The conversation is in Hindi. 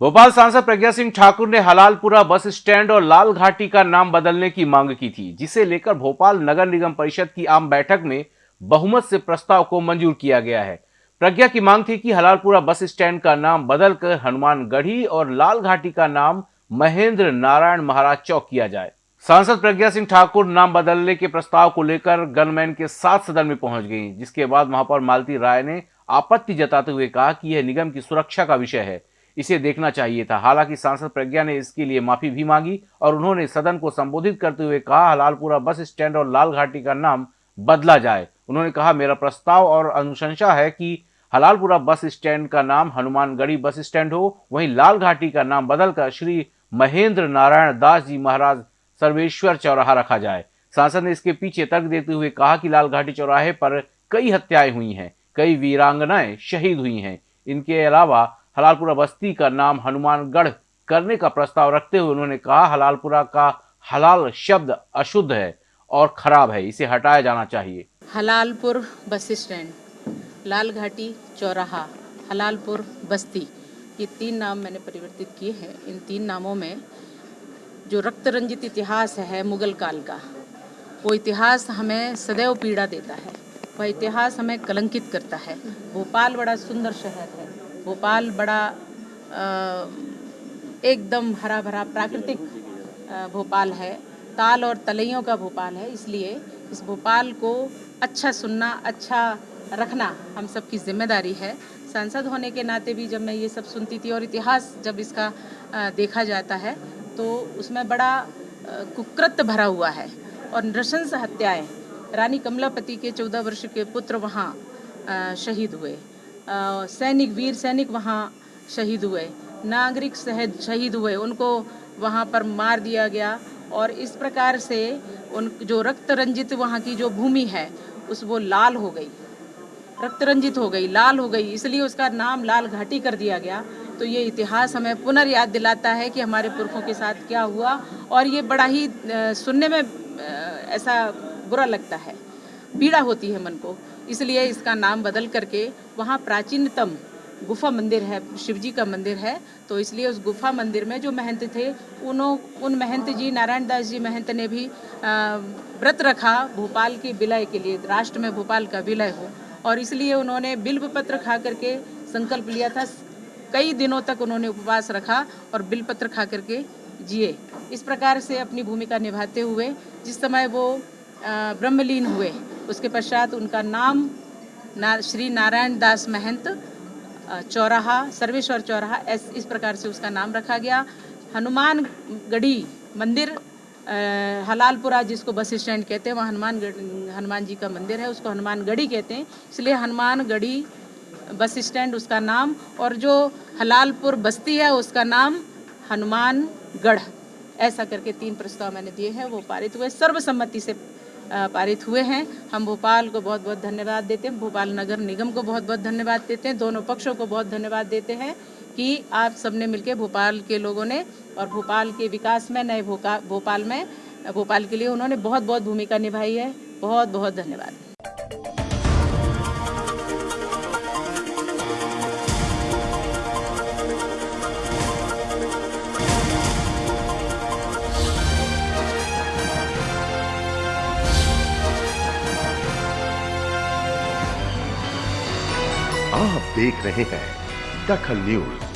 भोपाल सांसद प्रज्ञा सिंह ठाकुर ने हलालपुरा बस स्टैंड और लाल घाटी का नाम बदलने की मांग की थी, जिसे लेकर भोपाल नगर निगम परिषद की आम बैठक में बहुमत से प्रस्ताव को मंजूर किया गया है। प्रज्ञा की मांग थी कि हलालपुरा बस स्टैंड का नाम बदलकर हनुमानगढ़ी और लाल घाटी का नाम महेंद्र नारायण महाराज चौक किया जाए। सांसद प्रज्ञा सिंह ठाकुर नाम बदलने के प्रस्ताव को लेकर गनमैन के साथ सदन में पहुँच गई, जिसके बाद महापौर मालती राय ने आपत्ति जताते हुए कहा कि यह निगम की सुरक्षा का विषय है। इसे देखना चाहिए था। हालाँकि सांसद प्रज्ञा ने इसके लिए माफ़ी भी मांगी और उन्होंने सदन को संबोधित करते हुए कहा हलालपुरा बस स्टैंड और लाल घाटी का नाम बदला जाए। उन्होंने कहा, मेरा प्रस्ताव और अनुशंसा है कि हलालपुरा बस स्टैंड का नाम हनुमानगढ़ी बस स्टैंड हो। वहीं लाल घाटी का नाम बदलकर श्री महेंद्र नारायण दास जी महाराज सर्वेश्वर चौराहा रखा जाए। सांसद ने इसके पीछे तर्क देते हुए कहा कि लाल घाटी चौराहे पर कई हत्याएँ हुई हैं, कई वीरांगनाएँ शहीद हुई हैं। इनके अलावा हलालपुरा बस्ती का नाम हनुमानगढ़ करने का प्रस्ताव रखते हुए उन्होंने कहा, हलालपुरा का हलाल शब्द अशुद्ध है और खराब है, इसे हटाया जाना चाहिए। हलालपुर बस स्टैंड, लाल घाटी चौराहा, हलालपुर बस्ती, ये तीन नाम मैंने परिवर्तित किए हैं। इन तीन नामों में जो रक्त रंजित इतिहास है मुगल काल का, वो इतिहास हमें सदैव पीड़ा देता है, वह इतिहास हमें कलंकित करता है। भोपाल बड़ा सुंदर शहर है। भोपाल बड़ा एकदम हरा भरा प्राकृतिक भोपाल है। ताल और तलैयों का भोपाल है, इसलिए इस भोपाल को अच्छा सुनना अच्छा रखना हम सबकी ज़िम्मेदारी है। सांसद होने के नाते भी जब मैं ये सब सुनती थी और इतिहास जब इसका देखा जाता है तो उसमें बड़ा कुकृत भरा हुआ है। और नृशंस हत्याएँ, रानी कमलापति के चौदह वर्ष के पुत्र वहाँ शहीद हुए। सैनिक, वीर सैनिक वहाँ शहीद हुए। नागरिक शहद शहीद हुए। उनको वहाँ पर मार दिया गया और इस प्रकार से उन जो रक्त रंजित वहाँ की जो भूमि है, उस वो लाल हो गई। रक्त रंजित हो गई, लाल हो गई। इसलिए उसका नाम लाल घाटी कर दिया गया। तो ये इतिहास हमें पुनर्याद दिलाता है कि हमारे पुरखों के साथ क्या हुआ। और ये बड़ा ही सुनने में ऐसा बुरा लगता है। पीड़ा होती है मन को। इसलिए इसका नाम बदल करके वहाँ प्राचीनतम गुफा मंदिर है शिव जी का मंदिर है। तो इसलिए उस गुफा मंदिर में जो महंत थे उन्हों उन महंत जी, नारायण दास जी महंत ने भी व्रत रखा भोपाल के विलय के लिए, राष्ट्र में भोपाल का विलय हो। और इसलिए उन्होंने बिल्व पत्र खा करके संकल्प लिया था। कई दिनों तक उन्होंने उपवास रखा और बिल पत्र खा करके जिए। इस प्रकार से अपनी भूमिका निभाते हुए, जिस समय वो ब्रह्मलीन हुए उसके पश्चात उनका नाम ना, श्री नारायण दास महंत चौराहा, सर्वेश्वर चौराहा ऐस इस प्रकार से उसका नाम रखा गया। हनुमान गढ़ी मंदिर हलालपुरा जिसको बस स्टैंड कहते हैं, वहाँ हनुमान हनुमान जी का मंदिर है, उसको हनुमान गढ़ी कहते हैं। इसलिए हनुमान गढ़ी बस स्टैंड उसका नाम और जो हलालपुर बस्ती है, उसका नाम हनुमानगढ़। ऐसा करके तीन प्रस्ताव मैंने दिए हैं, वो पारित हुए। सर्वसम्मति से पारित हुए हैं। हम भोपाल को बहुत बहुत धन्यवाद देते हैं। भोपाल नगर निगम को बहुत बहुत धन्यवाद देते हैं। दोनों पक्षों को बहुत धन्यवाद देते हैं कि आप सबने मिलकर भोपाल के लोगों ने और भोपाल के विकास में, नए भोपाल में, भोपाल के लिए उन्होंने बहुत बहुत भूमिका निभाई है। बहुत बहुत धन्यवाद। आप देख रहे हैं दखल न्यूज़।